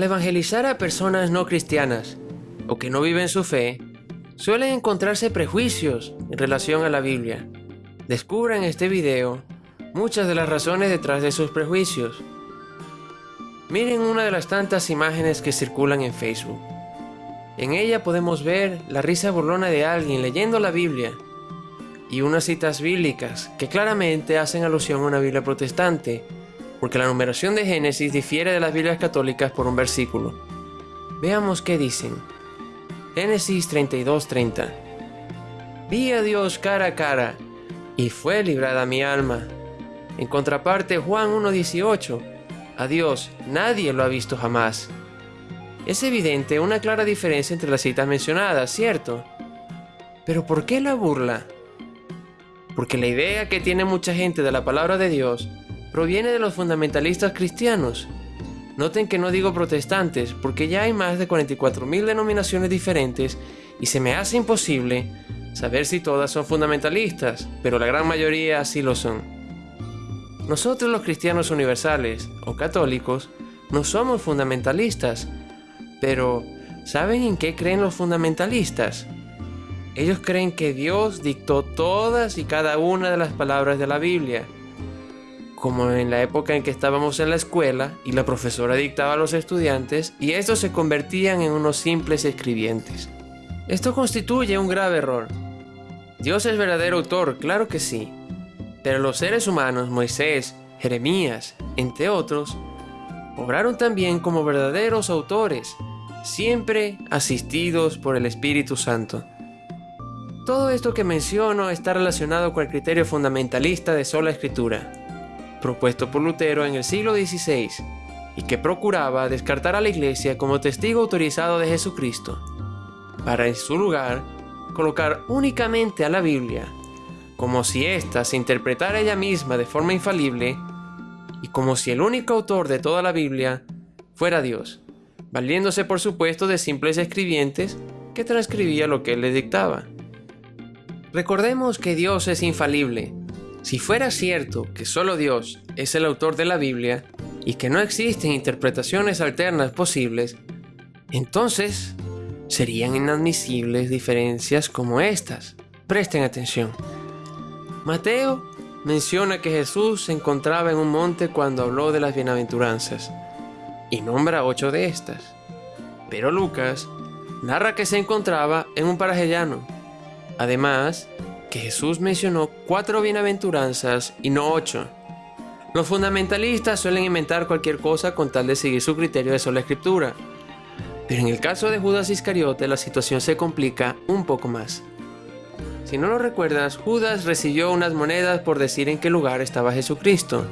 Al evangelizar a personas no cristianas o que no viven su fe, suelen encontrarse prejuicios en relación a la Biblia. Descubra en este video muchas de las razones detrás de sus prejuicios. Miren una de las tantas imágenes que circulan en Facebook. En ella podemos ver la risa burlona de alguien leyendo la Biblia y unas citas bíblicas que claramente hacen alusión a una Biblia protestante, porque la numeración de Génesis difiere de las Biblias católicas por un versículo. Veamos qué dicen. Génesis 32:30 Vi a Dios cara a cara, y fue librada mi alma. En contraparte, Juan 1:18 A Dios nadie lo ha visto jamás. Es evidente una clara diferencia entre las citas mencionadas, ¿cierto? Pero ¿por qué la burla? Porque la idea que tiene mucha gente de la palabra de Dios proviene de los fundamentalistas cristianos. Noten que no digo protestantes, porque ya hay más de 44.000 denominaciones diferentes y se me hace imposible saber si todas son fundamentalistas, pero la gran mayoría sí lo son. Nosotros los cristianos universales o católicos no somos fundamentalistas, pero ¿saben en qué creen los fundamentalistas? Ellos creen que Dios dictó todas y cada una de las palabras de la Biblia, como en la época en que estábamos en la escuela y la profesora dictaba a los estudiantes y estos se convertían en unos simples escribientes. Esto constituye un grave error. Dios es verdadero autor, claro que sí, pero los seres humanos, Moisés, Jeremías, entre otros, obraron también como verdaderos autores, siempre asistidos por el Espíritu Santo. Todo esto que menciono está relacionado con el criterio fundamentalista de sola escritura, propuesto por Lutero en el siglo XVI, y que procuraba descartar a la Iglesia como testigo autorizado de Jesucristo, para en su lugar colocar únicamente a la Biblia, como si ésta se interpretara ella misma de forma infalible, y como si el único autor de toda la Biblia fuera Dios, valiéndose por supuesto de simples escribientes que transcribía lo que él le dictaba. Recordemos que Dios es infalible. Si fuera cierto que solo Dios es el autor de la Biblia y que no existen interpretaciones alternas posibles, entonces serían inadmisibles diferencias como estas. Presten atención. Mateo menciona que Jesús se encontraba en un monte cuando habló de las bienaventuranzas y nombra ocho de estas. Pero Lucas narra que se encontraba en un paraje llano Además, que Jesús mencionó cuatro bienaventuranzas y no ocho. Los fundamentalistas suelen inventar cualquier cosa con tal de seguir su criterio de sola escritura. Pero en el caso de Judas Iscariote la situación se complica un poco más. Si no lo recuerdas, Judas recibió unas monedas por decir en qué lugar estaba Jesucristo.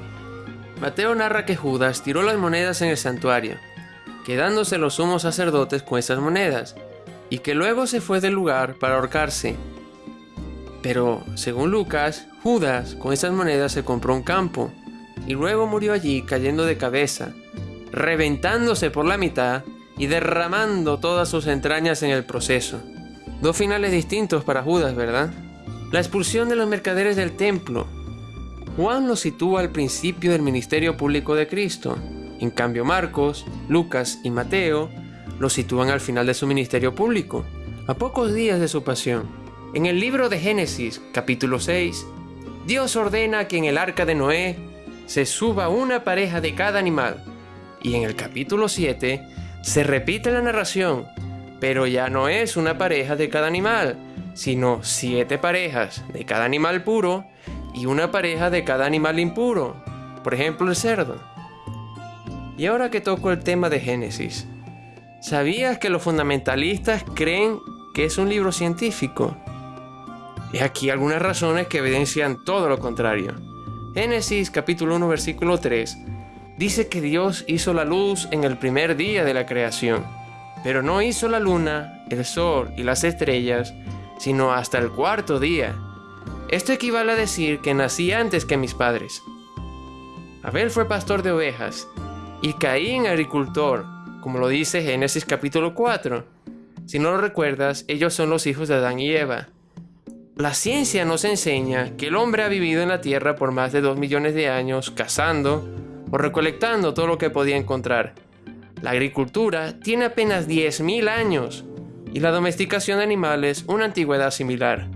Mateo narra que Judas tiró las monedas en el santuario, quedándose los sumos sacerdotes con esas monedas, y que luego se fue del lugar para ahorcarse. Pero, según Lucas, Judas con esas monedas se compró un campo y luego murió allí cayendo de cabeza, reventándose por la mitad y derramando todas sus entrañas en el proceso. Dos finales distintos para Judas, ¿verdad? La expulsión de los mercaderes del templo. Juan lo sitúa al principio del ministerio público de Cristo. En cambio Marcos, Lucas y Mateo lo sitúan al final de su ministerio público, a pocos días de su pasión. En el libro de Génesis, capítulo 6, Dios ordena que en el arca de Noé se suba una pareja de cada animal. Y en el capítulo 7 se repite la narración, pero ya no es una pareja de cada animal, sino siete parejas de cada animal puro y una pareja de cada animal impuro, por ejemplo el cerdo. Y ahora que toco el tema de Génesis, ¿sabías que los fundamentalistas creen que es un libro científico? Y aquí algunas razones que evidencian todo lo contrario. Génesis capítulo 1 versículo 3 dice que Dios hizo la luz en el primer día de la creación, pero no hizo la luna, el sol y las estrellas, sino hasta el cuarto día. Esto equivale a decir que nací antes que mis padres. Abel fue pastor de ovejas y Caín agricultor, como lo dice Génesis capítulo 4. Si no lo recuerdas, ellos son los hijos de Adán y Eva. La ciencia nos enseña que el hombre ha vivido en la Tierra por más de dos millones de años cazando o recolectando todo lo que podía encontrar. La agricultura tiene apenas 10.000 años y la domesticación de animales una antigüedad similar.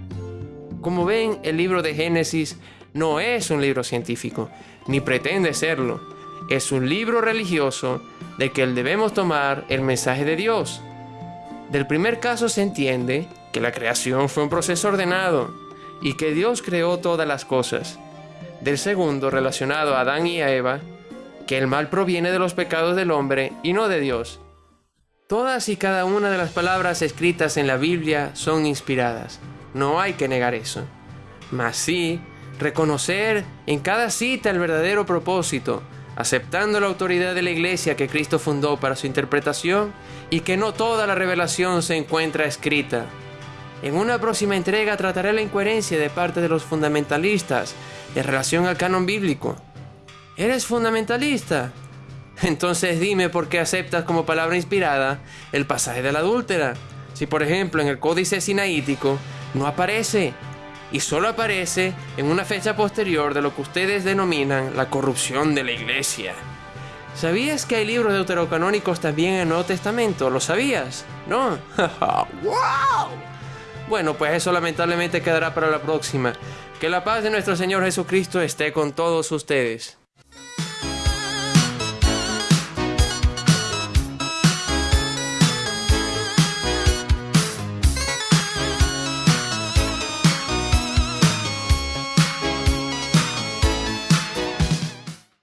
Como ven, el libro de Génesis no es un libro científico, ni pretende serlo. Es un libro religioso de que debemos tomar el mensaje de Dios. Del primer caso se entiende que la creación fue un proceso ordenado y que Dios creó todas las cosas. Del segundo, relacionado a Adán y a Eva, que el mal proviene de los pecados del hombre y no de Dios. Todas y cada una de las palabras escritas en la Biblia son inspiradas. No hay que negar eso. Mas sí, reconocer en cada cita el verdadero propósito, aceptando la autoridad de la iglesia que Cristo fundó para su interpretación y que no toda la revelación se encuentra escrita. En una próxima entrega trataré la incoherencia de parte de los fundamentalistas en relación al canon bíblico. ¿Eres fundamentalista? Entonces dime por qué aceptas como palabra inspirada el pasaje de la adúltera. Si por ejemplo en el códice sinaítico no aparece y solo aparece en una fecha posterior de lo que ustedes denominan la corrupción de la iglesia. ¿Sabías que hay libros deuterocanónicos también en el Nuevo Testamento? ¿Lo sabías? ¿No? ¡Wow! Bueno, pues eso lamentablemente quedará para la próxima. Que la paz de nuestro Señor Jesucristo esté con todos ustedes.